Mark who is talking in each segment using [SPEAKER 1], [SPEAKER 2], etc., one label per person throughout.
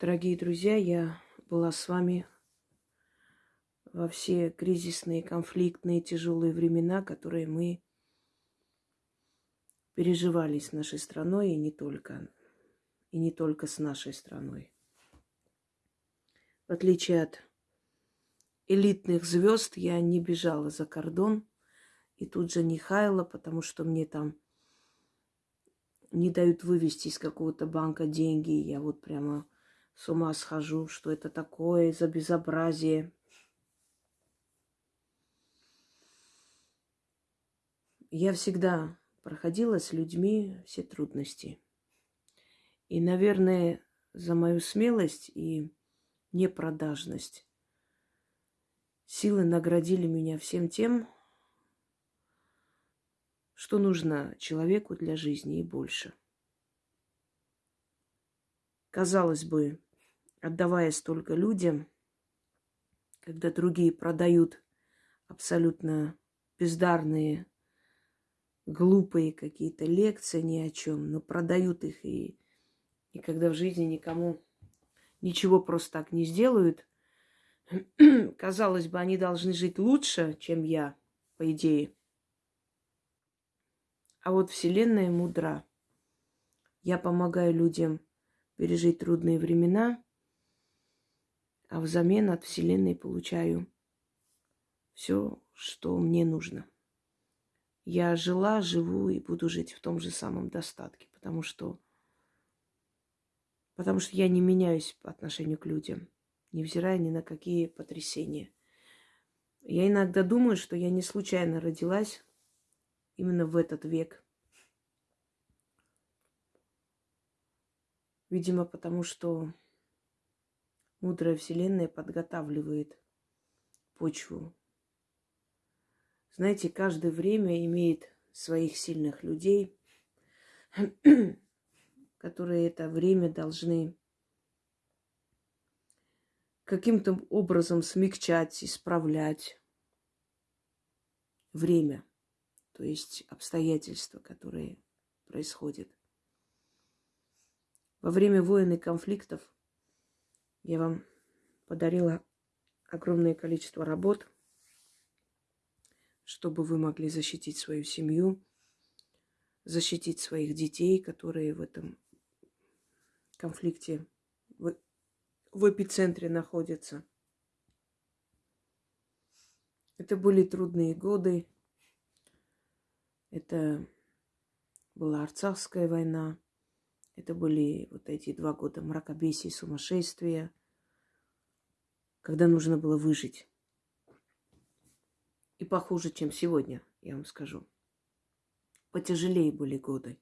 [SPEAKER 1] Дорогие друзья, я была с вами во все кризисные, конфликтные, тяжелые времена, которые мы переживали с нашей страной и не только, и не только с нашей страной. В отличие от элитных звезд, я не бежала за кордон и тут же не хаяла, потому что мне там не дают вывести из какого-то банка деньги. Я вот прямо с ума схожу, что это такое за безобразие. Я всегда проходила с людьми все трудности. И, наверное, за мою смелость и непродажность силы наградили меня всем тем, что нужно человеку для жизни и больше. Казалось бы, отдавая столько людям, когда другие продают абсолютно бездарные, глупые какие-то лекции ни о чем, но продают их и, и когда в жизни никому ничего просто так не сделают, казалось бы, они должны жить лучше, чем я, по идее. А вот Вселенная мудра. Я помогаю людям пережить трудные времена, а взамен от Вселенной получаю все, что мне нужно. Я жила, живу и буду жить в том же самом достатке, потому что, потому что я не меняюсь по отношению к людям, невзирая ни на какие потрясения. Я иногда думаю, что я не случайно родилась именно в этот век. Видимо, потому что мудрая Вселенная подготавливает почву. Знаете, каждое время имеет своих сильных людей, которые это время должны каким-то образом смягчать, исправлять время то есть обстоятельства, которые происходят. Во время войн и конфликтов я вам подарила огромное количество работ, чтобы вы могли защитить свою семью, защитить своих детей, которые в этом конфликте в, в эпицентре находятся. Это были трудные годы, это была Арцахская война. Это были вот эти два года мракобесия и сумасшествия, когда нужно было выжить. И похуже, чем сегодня, я вам скажу. Потяжелее были годы.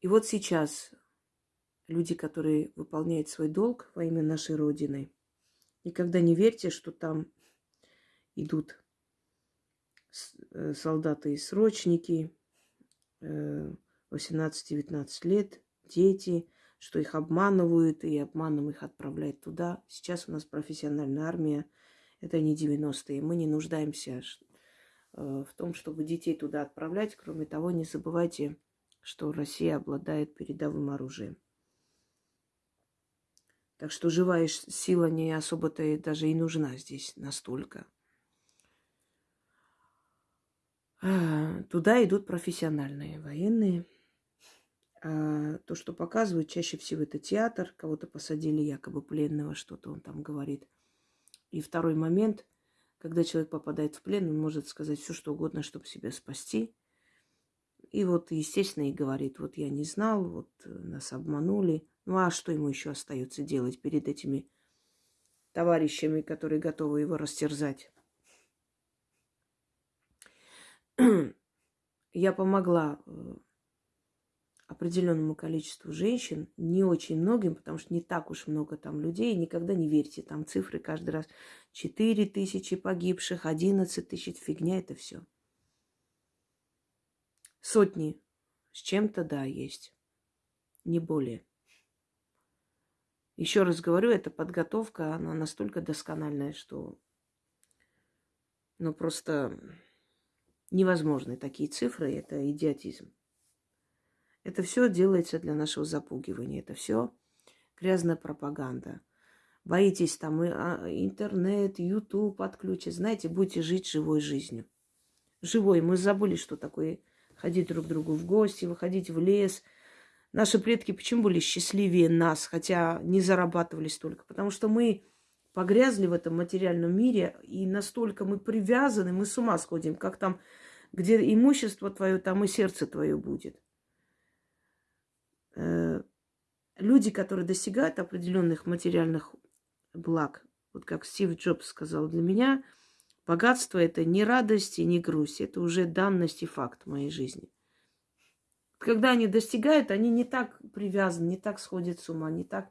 [SPEAKER 1] И вот сейчас люди, которые выполняют свой долг во имя нашей Родины, никогда не верьте, что там идут Э, солдаты и срочники, 18-19 э, лет, дети, что их обманывают и обманом их отправляют туда. Сейчас у нас профессиональная армия, это не 90-е. Мы не нуждаемся э, в том, чтобы детей туда отправлять. Кроме того, не забывайте, что Россия обладает передовым оружием. Так что живая сила не особо-то даже и нужна здесь настолько. А, туда идут профессиональные военные. А то, что показывают, чаще всего это театр. Кого-то посадили якобы пленного, что-то он там говорит. И второй момент, когда человек попадает в плен, он может сказать все, что угодно, чтобы себя спасти. И вот, естественно, и говорит, вот я не знал, вот э, нас обманули. Ну а что ему еще остается делать перед этими товарищами, которые готовы его растерзать? я помогла э, определенному количеству женщин, не очень многим, потому что не так уж много там людей, никогда не верьте, там цифры каждый раз 4 тысячи погибших, 11 тысяч, фигня это все. Сотни с чем-то, да, есть, не более. Еще раз говорю, эта подготовка, она настолько доскональная, что ну просто невозможны такие цифры, это идиотизм. Это все делается для нашего запугивания. Это все грязная пропаганда. Боитесь там а, интернет, YouTube отключить. Знаете, будете жить живой жизнью. Живой. Мы забыли, что такое ходить друг к другу в гости, выходить в лес. Наши предки почему были счастливее нас, хотя не зарабатывали столько? Потому что мы погрязли в этом материальном мире, и настолько мы привязаны, мы с ума сходим, как там, где имущество твое, там и сердце твое будет. Э, люди, которые достигают определенных материальных благ, вот как Стив Джобс сказал, для меня богатство это не радость и не грусть, это уже данность и факт моей жизни. Когда они достигают, они не так привязаны, не так сходят с ума, не так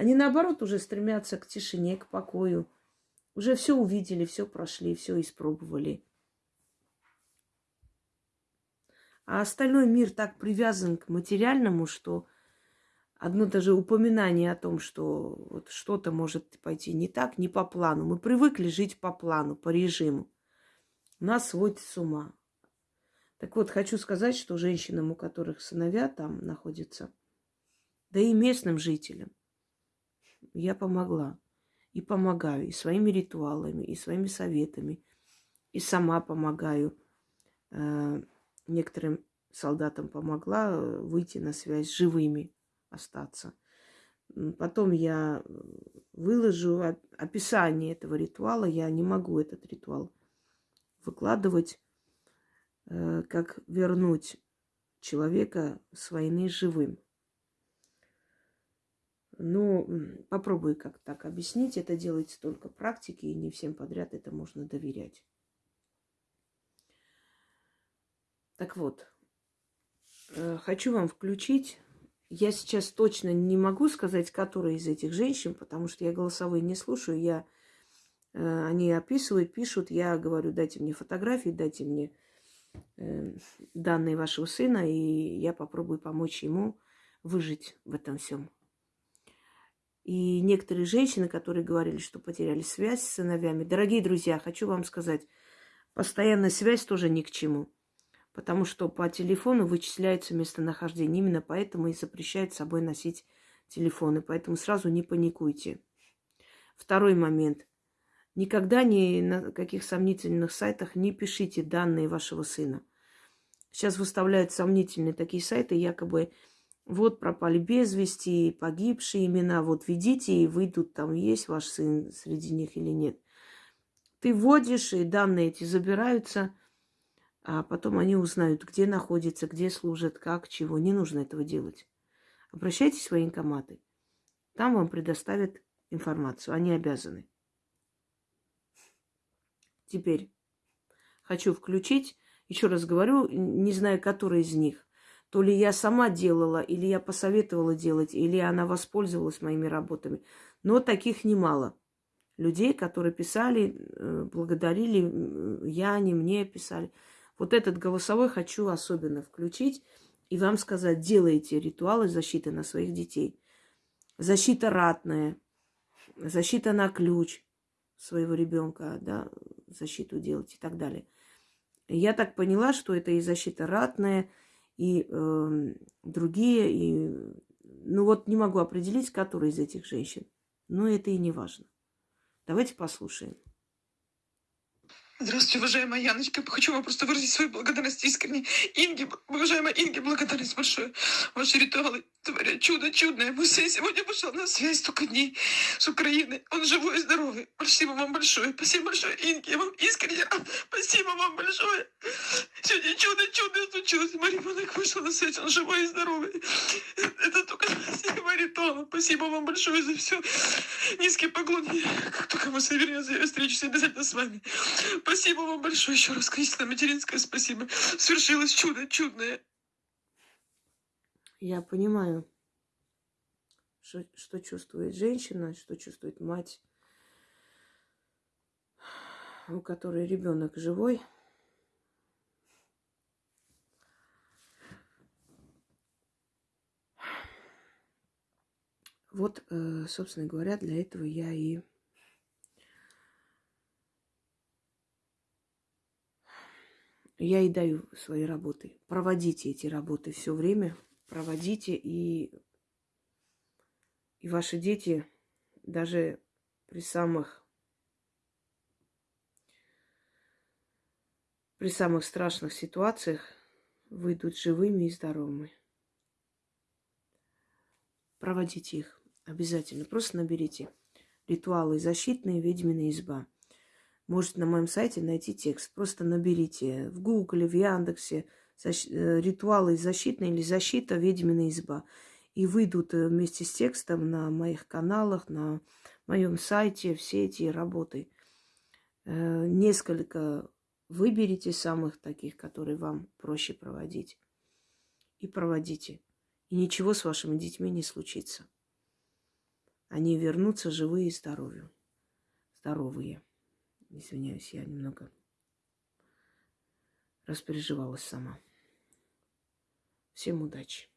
[SPEAKER 1] они, наоборот, уже стремятся к тишине, к покою. Уже все увидели, все прошли, все испробовали. А остальной мир так привязан к материальному, что одно даже упоминание о том, что вот что-то может пойти не так, не по плану. Мы привыкли жить по плану, по режиму. Нас сводит с ума. Так вот, хочу сказать, что женщинам, у которых сыновья там находятся, да и местным жителям, я помогла. И помогаю и своими ритуалами, и своими советами. И сама помогаю. Э, некоторым солдатам помогла э, выйти на связь живыми, остаться. Потом я выложу описание этого ритуала. Я не могу этот ритуал выкладывать, э, как вернуть человека с войны живым. Ну, попробую как так объяснить. Это делается только практики, и не всем подряд это можно доверять. Так вот, э, хочу вам включить. Я сейчас точно не могу сказать, которая из этих женщин, потому что я голосовые не слушаю. Я, э, они описывают, пишут. Я говорю, дайте мне фотографии, дайте мне э, данные вашего сына, и я попробую помочь ему выжить в этом всем. И некоторые женщины, которые говорили, что потеряли связь с сыновьями. Дорогие друзья, хочу вам сказать, постоянная связь тоже ни к чему. Потому что по телефону вычисляется местонахождение. Именно поэтому и запрещают с собой носить телефоны. Поэтому сразу не паникуйте. Второй момент. Никогда ни на каких сомнительных сайтах не пишите данные вашего сына. Сейчас выставляют сомнительные такие сайты, якобы вот пропали без вести, погибшие имена, вот видите, и выйдут, там есть ваш сын среди них или нет. Ты вводишь, и данные эти забираются, а потом они узнают, где находится, где служат, как, чего. Не нужно этого делать. Обращайтесь в военкоматы. Там вам предоставят информацию. Они обязаны. Теперь хочу включить, еще раз говорю, не знаю, который из них. То ли я сама делала, или я посоветовала делать, или она воспользовалась моими работами. Но таких немало. Людей, которые писали, э, благодарили, я, не мне писали. Вот этот голосовой хочу особенно включить и вам сказать, делайте ритуалы защиты на своих детей. Защита ратная, защита на ключ своего ребенка, да, защиту делать и так далее. Я так поняла, что это и защита ратная, и э, другие, и ну вот не могу определить, которая из этих женщин. Но это и не важно. Давайте послушаем.
[SPEAKER 2] Здравствуйте, уважаемая Яночка. Хочу вам просто выразить свою благодарность искренне. Инге, уважаемая Инге, благодарность большое. Ваши ритуалы творят чудо чудное. Сын сегодня пошел на связь столько дней с Украины. Он живой и здоровый. Спасибо вам большое. Спасибо большое, Инге. Я вам искренне спасибо вам большое. Сегодня чудо чудо случилось. Мой ребенок вышел на связь. Он живой и здоровый. Это только спасибо ритуала. Спасибо вам большое за все. Низкий поклон. Как только мы совернемся, я встречусь обязательно с вами. Спасибо вам большое еще раз, Кристина Материнская, спасибо. Свершилось чудо чудное.
[SPEAKER 1] Я понимаю, что, что чувствует женщина, что чувствует мать, у которой ребенок живой. Вот, э, собственно говоря, для этого я и я и даю свои работы. Проводите эти работы все время, проводите, и, и ваши дети даже при самых при самых страшных ситуациях выйдут живыми и здоровыми. Проводите их обязательно. Просто наберите ритуалы защитные, ведьмина изба. Можете на моем сайте найти текст. Просто наберите в Гугле, в Яндексе. Э, ритуалы защитные или защита ведьмина изба. И выйдут э, вместе с текстом на моих каналах, на моем сайте все эти работы. Э, несколько выберите самых таких, которые вам проще проводить. И проводите. И ничего с вашими детьми не случится. Они вернутся живые и здоровые. Здоровые. Извиняюсь, я немного распереживалась сама. Всем удачи.